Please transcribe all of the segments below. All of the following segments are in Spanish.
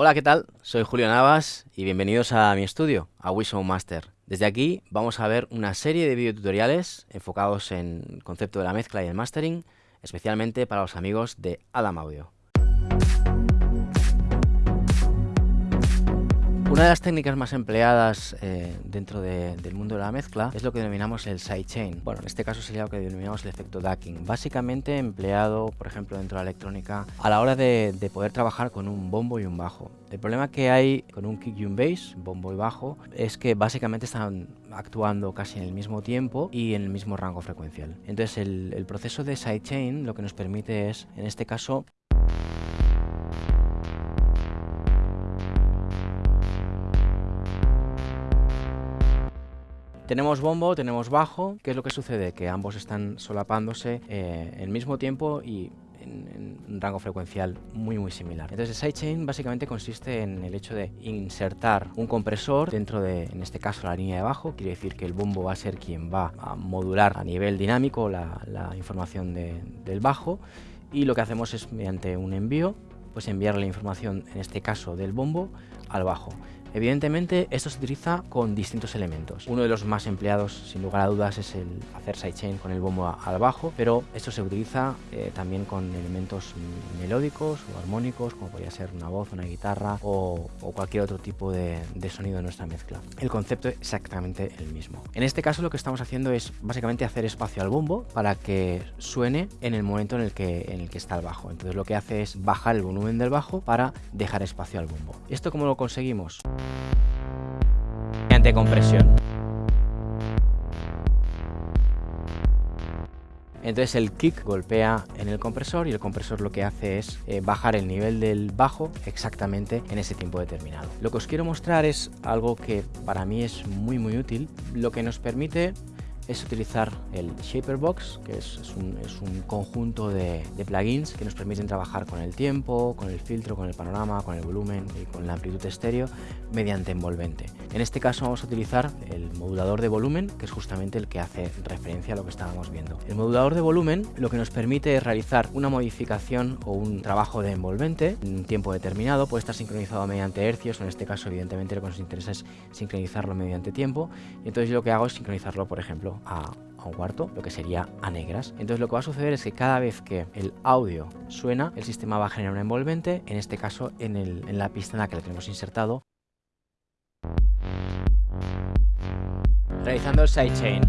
Hola, ¿qué tal? Soy Julio Navas y bienvenidos a mi estudio, a Wishow Master. Desde aquí vamos a ver una serie de videotutoriales enfocados en el concepto de la mezcla y el mastering, especialmente para los amigos de Adam Audio. Una de las técnicas más empleadas eh, dentro del mundo de la mezcla es lo que denominamos el sidechain. Bueno, en este caso sería lo que denominamos el efecto ducking. Básicamente empleado, por ejemplo, dentro de la electrónica a la hora de, poder trabajar con un bombo y un bajo. El problema que hay con un kick y un bass, bombo y bajo, es que básicamente están actuando casi en el mismo tiempo y en el mismo rango frecuencial. Entonces el, el proceso de sidechain lo que nos permite es, en este caso, Tenemos bombo, tenemos bajo. ¿Qué es lo que sucede? Que ambos están solapándose eh, el mismo tiempo y en, un rango frecuencial muy muy similar. Entonces el sidechain básicamente consiste en el hecho de insertar un compresor dentro de, en este caso, la línea de bajo. Quiere decir que el bombo va a ser quien va a modular a nivel dinámico la, información del bajo y lo que hacemos es mediante un envío pues enviar la información, en este caso del bombo, al bajo. Evidentemente esto se utiliza con distintos elementos. Uno de los más empleados sin lugar a dudas es el hacer sidechain con el bombo al bajo, pero esto se utiliza eh, también con elementos melódicos o armónicos como podría ser una voz, una guitarra o, cualquier otro tipo de, sonido de nuestra mezcla. El concepto es exactamente el mismo. En este caso lo que estamos haciendo es básicamente hacer espacio al bombo para que suene en el momento en el que, en el que está el bajo. Entonces lo que hace es bajar el volumen del bajo para dejar espacio al bombo. ¿Esto cómo lo conseguimos? Mediante compresión. Entonces el kick golpea en el compresor y el compresor lo que hace es eh, bajar el nivel del bajo exactamente en ese tiempo determinado. Lo que os quiero mostrar es algo que para mí es muy muy útil, lo que nos permite es utilizar el Shaper Box, que es, un, conjunto de, plugins que nos permiten trabajar con el tiempo, con el filtro, con el panorama, con el volumen y con la amplitud estéreo mediante envolvente. En este caso vamos a utilizar el modulador de volumen, que es justamente el que hace referencia a lo que estábamos viendo. El modulador de volumen lo que nos permite es realizar una modificación o un trabajo de envolvente en un tiempo determinado, puede estar sincronizado mediante hercios, en este caso evidentemente lo que nos interesa es sincronizarlo mediante tiempo, y entonces yo lo que hago es sincronizarlo, por ejemplo, a, un cuarto, lo que sería a negras. Entonces lo que va a suceder es que cada vez que el audio suena, el sistema va a generar un envolvente, en este caso en, en la pista en la que le tenemos insertado. Realizando el sidechain.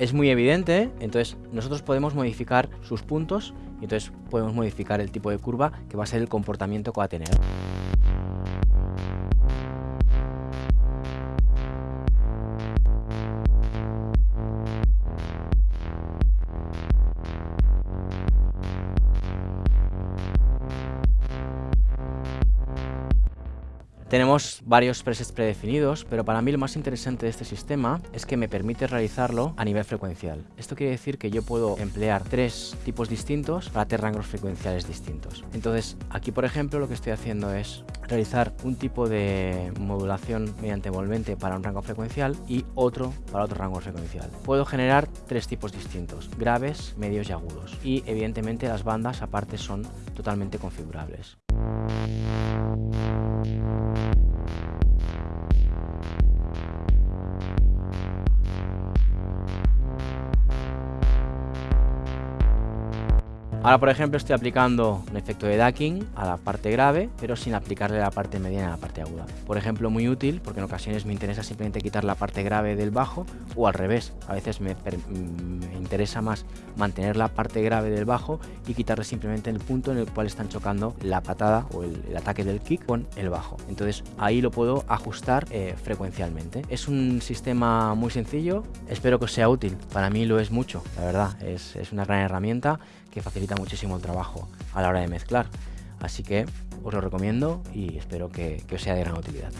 es muy evidente, entonces nosotros podemos modificar sus puntos y entonces podemos modificar el tipo de curva que va a ser el comportamiento que va a tener. Tenemos varios presets predefinidos, pero para mí lo más interesante de este sistema es que me permite realizarlo a nivel frecuencial. Esto quiere decir que yo puedo emplear tres tipos distintos para tres rangos frecuenciales distintos. Entonces, aquí por ejemplo lo que estoy haciendo es realizar un tipo de modulación mediante envolvente para un rango frecuencial y otro para otro rango frecuencial. Puedo generar tres tipos distintos, graves, medios y agudos. Y evidentemente las bandas aparte son totalmente configurables. Ahora, por ejemplo, estoy aplicando un efecto de ducking a la parte grave, pero sin aplicarle la parte mediana a la parte aguda. Por ejemplo, muy útil, porque en ocasiones me interesa simplemente quitar la parte grave del bajo, o al revés, a veces me, interesa más mantener la parte grave del bajo y quitarle simplemente el punto en el cual están chocando la patada o el, ataque del kick con el bajo. Entonces, ahí lo puedo ajustar eh, frecuencialmente. Es un sistema muy sencillo, espero que os sea útil. Para mí lo es mucho, la verdad, es, es una gran herramienta que facilita muchísimo el trabajo a la hora de mezclar. Así que os lo recomiendo y espero que, que os sea de gran utilidad.